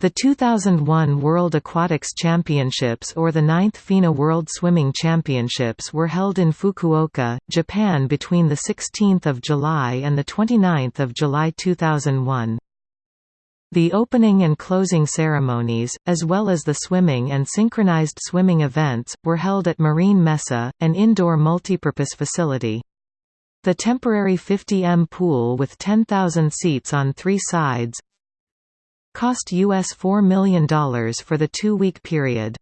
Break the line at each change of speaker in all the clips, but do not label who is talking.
The 2001 World Aquatics Championships or the 9th FINA World Swimming Championships were held in Fukuoka, Japan between 16 July and 29 July 2001. The opening and closing ceremonies, as well as the swimming and synchronized swimming events, were held at Marine Messe, an indoor multipurpose facility. The temporary 50M pool with 10,000 seats on three sides, cost US $4 million for the two-week period.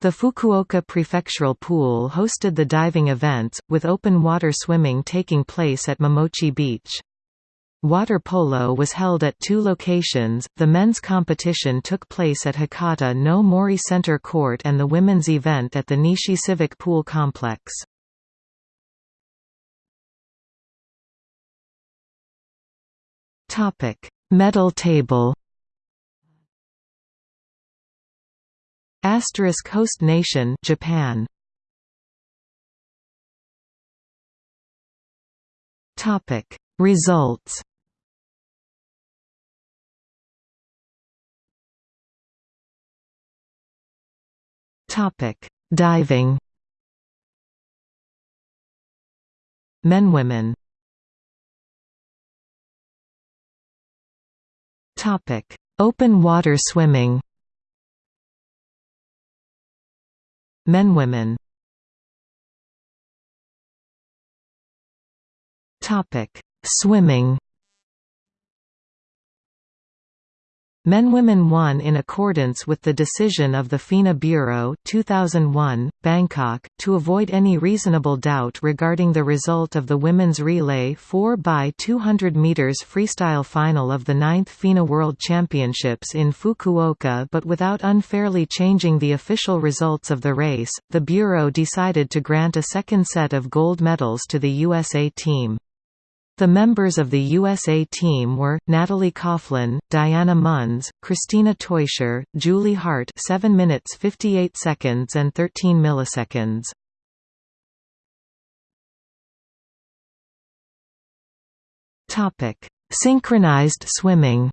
The Fukuoka Prefectural Pool hosted the diving events, with open water swimming taking place at Momochi Beach. Water polo was held at two locations, the men's competition took place at Hakata no Mori Center Court and the women's event at the Nishi Civic Pool Complex. Medal table Asterisk host nation Japan. Topic. Results. Topic. Diving. Men women. Topic. Open water swimming Men women. Topic. Swimming Men-Women won in accordance with the decision of the FINA Bureau 2001, Bangkok, to avoid any reasonable doubt regarding the result of the women's relay 4x200 meters freestyle final of the 9th FINA World Championships in Fukuoka but without unfairly changing the official results of the race, the Bureau decided to grant a second set of gold medals to the USA team. The members of the USA team were, Natalie Coughlin, Diana Munz, Cristina Teuscher, Julie Hardt 7 minutes 58 seconds and 13 milliseconds. Synchronized swimming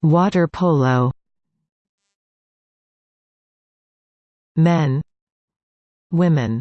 Water polo Men Women